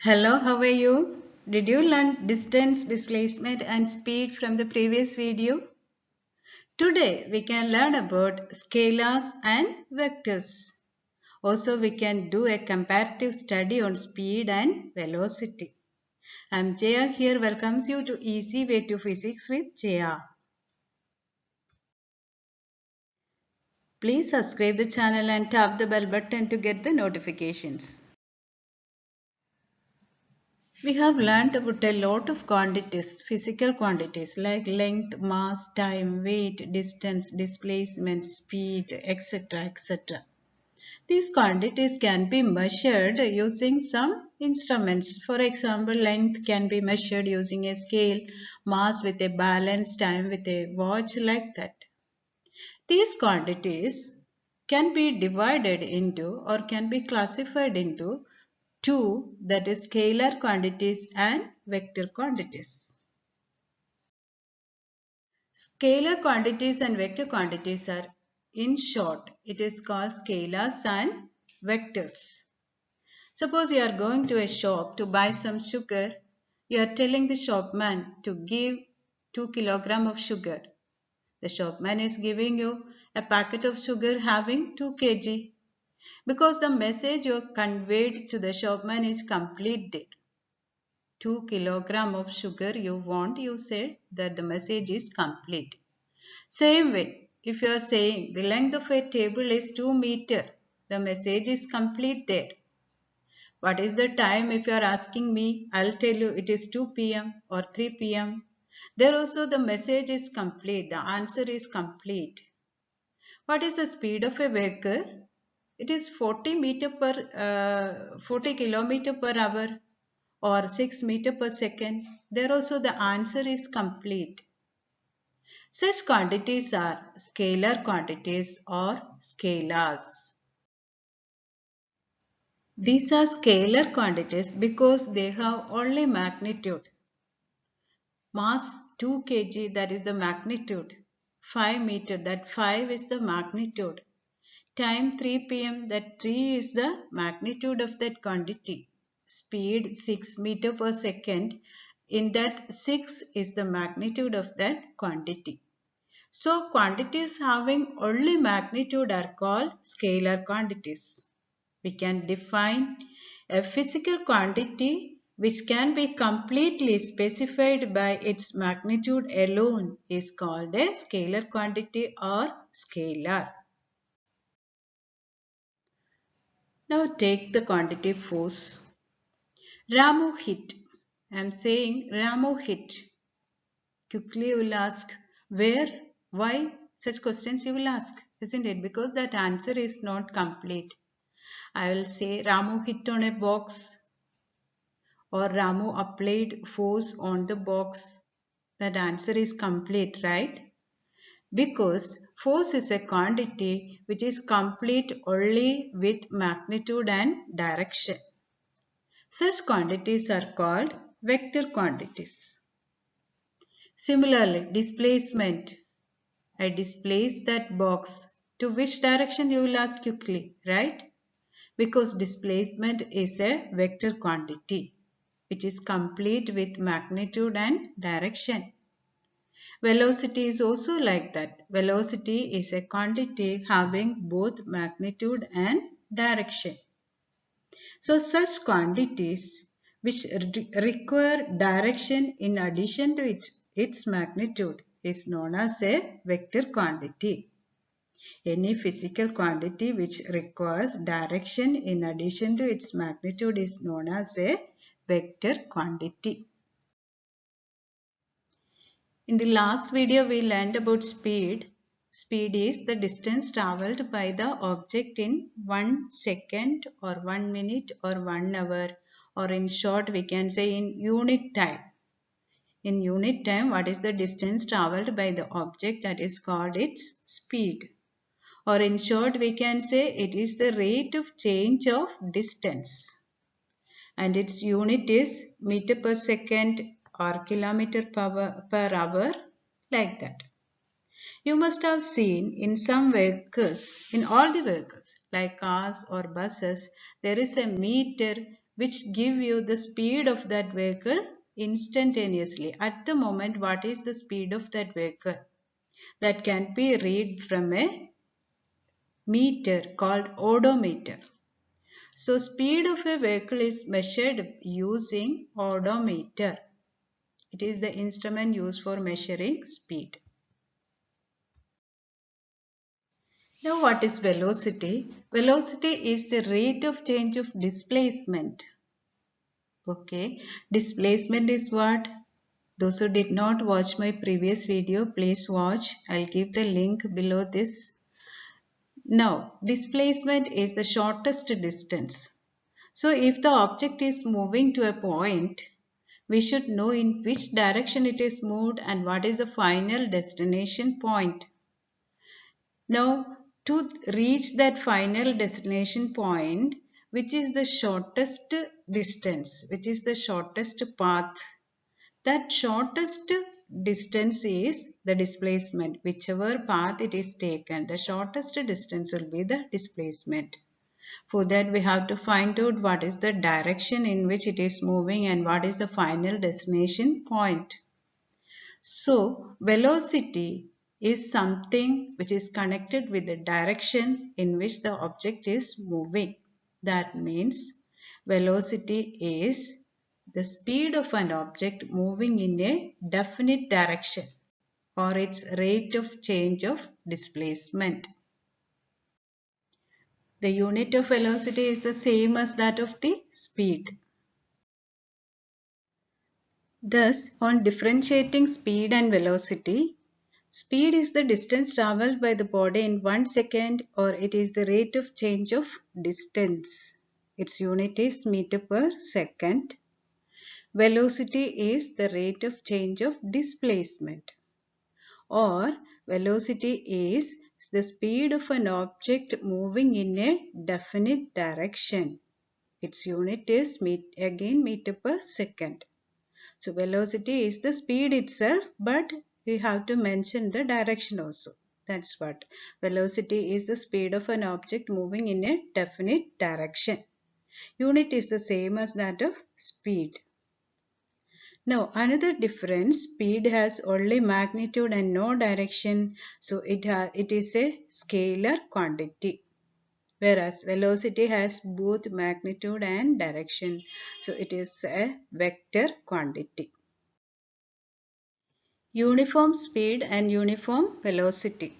Hello, how are you? Did you learn distance, displacement and speed from the previous video? Today we can learn about scalars and vectors. Also we can do a comparative study on speed and velocity. I am Jaya here welcomes you to Easy Way to Physics with Jaya. Please subscribe the channel and tap the bell button to get the notifications. We have learned about a lot of quantities, physical quantities like length, mass, time, weight, distance, displacement, speed, etc. etc. These quantities can be measured using some instruments. For example, length can be measured using a scale, mass with a balance, time with a watch like that. These quantities can be divided into or can be classified into two that is scalar quantities and vector quantities. Scalar quantities and vector quantities are in short it is called scalars and vectors. Suppose you are going to a shop to buy some sugar. You are telling the shopman to give 2 kilogram of sugar. The shopman is giving you a packet of sugar having 2 kg because the message you conveyed to the shopman is completed. 2 kilogram of sugar you want, you said that the message is complete. Same way, if you are saying the length of a table is 2 meter, the message is complete there. What is the time if you are asking me, I'll tell you it is 2 pm or 3 pm. There also the message is complete, the answer is complete. What is the speed of a vehicle? It is 40 meter per uh, 40 kilometer per hour or 6 meter per second. There also the answer is complete. Such quantities are scalar quantities or scalars. These are scalar quantities because they have only magnitude. Mass 2 kg that is the magnitude. 5 meter that 5 is the magnitude Time 3 pm that 3 is the magnitude of that quantity. Speed 6 meter per second in that 6 is the magnitude of that quantity. So quantities having only magnitude are called scalar quantities. We can define a physical quantity which can be completely specified by its magnitude alone is called a scalar quantity or scalar. Now take the quantity force. Ramu hit. I am saying Ramu hit. Quickly you will ask where, why, such questions you will ask, isn't it? Because that answer is not complete. I will say Ramu hit on a box or Ramu applied force on the box. That answer is complete, right? Because force is a quantity which is complete only with magnitude and direction. Such quantities are called vector quantities. Similarly, displacement. I displace that box. To which direction you will ask quickly, right? Because displacement is a vector quantity which is complete with magnitude and direction. Velocity is also like that. Velocity is a quantity having both magnitude and direction. So such quantities which re require direction in addition to its, its magnitude is known as a vector quantity. Any physical quantity which requires direction in addition to its magnitude is known as a vector quantity. In the last video we learned about speed. Speed is the distance travelled by the object in 1 second or 1 minute or 1 hour or in short we can say in unit time. In unit time what is the distance travelled by the object that is called its speed. Or in short we can say it is the rate of change of distance. And its unit is meter per second or kilometer per hour like that. You must have seen in some vehicles, in all the vehicles like cars or buses, there is a meter which give you the speed of that vehicle instantaneously. At the moment, what is the speed of that vehicle? That can be read from a meter called odometer. So speed of a vehicle is measured using odometer. It is the instrument used for measuring speed. Now what is velocity? Velocity is the rate of change of displacement. Okay, displacement is what? Those who did not watch my previous video, please watch. I'll give the link below this now, displacement is the shortest distance. So, if the object is moving to a point, we should know in which direction it is moved and what is the final destination point. Now, to reach that final destination point, which is the shortest distance, which is the shortest path, that shortest distance is the displacement. Whichever path it is taken, the shortest distance will be the displacement. For that we have to find out what is the direction in which it is moving and what is the final destination point. So velocity is something which is connected with the direction in which the object is moving. That means velocity is the speed of an object moving in a definite direction or its rate of change of displacement. The unit of velocity is the same as that of the speed. Thus, on differentiating speed and velocity, speed is the distance travelled by the body in one second or it is the rate of change of distance. Its unit is meter per second. Velocity is the rate of change of displacement or velocity is the speed of an object moving in a definite direction. Its unit is again meter per second. So velocity is the speed itself but we have to mention the direction also. That's what. Velocity is the speed of an object moving in a definite direction. Unit is the same as that of speed. Now another difference, speed has only magnitude and no direction. So it, it is a scalar quantity. Whereas velocity has both magnitude and direction. So it is a vector quantity. Uniform speed and uniform velocity.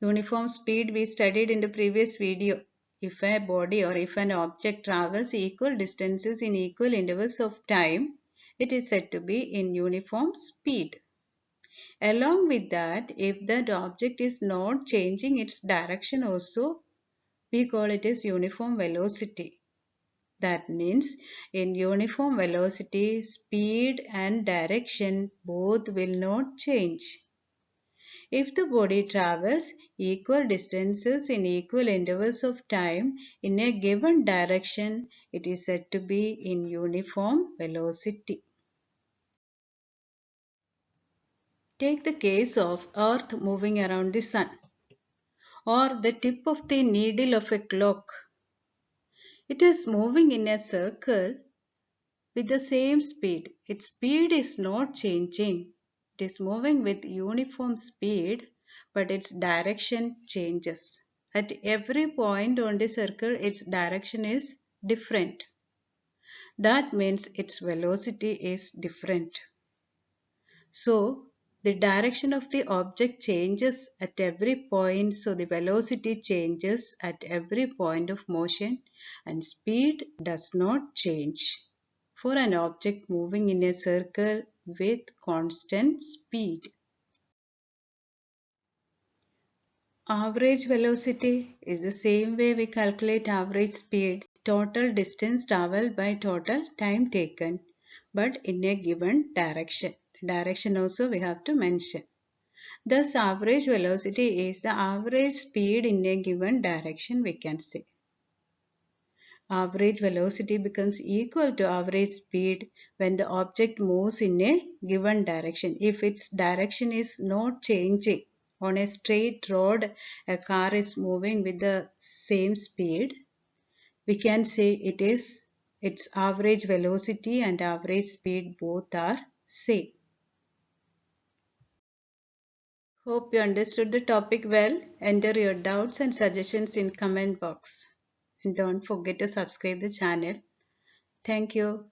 Uniform speed we studied in the previous video. If a body or if an object travels equal distances in equal intervals of time, it is said to be in uniform speed. Along with that, if that object is not changing its direction also, we call it as uniform velocity. That means in uniform velocity, speed and direction both will not change. If the body travels equal distances in equal intervals of time in a given direction, it is said to be in uniform velocity. Take the case of Earth moving around the Sun or the tip of the needle of a clock. It is moving in a circle with the same speed. Its speed is not changing. Is moving with uniform speed but its direction changes. At every point on the circle its direction is different. That means its velocity is different. So the direction of the object changes at every point so the velocity changes at every point of motion and speed does not change for an object moving in a circle with constant speed. Average velocity is the same way we calculate average speed, total distance traveled by total time taken, but in a given direction direction also we have to mention. Thus average velocity is the average speed in a given direction we can say. Average velocity becomes equal to average speed when the object moves in a given direction. If its direction is not changing, on a straight road a car is moving with the same speed, we can say it is its average velocity and average speed both are same. Hope you understood the topic well. Enter your doubts and suggestions in comment box. And don't forget to subscribe the channel. Thank you.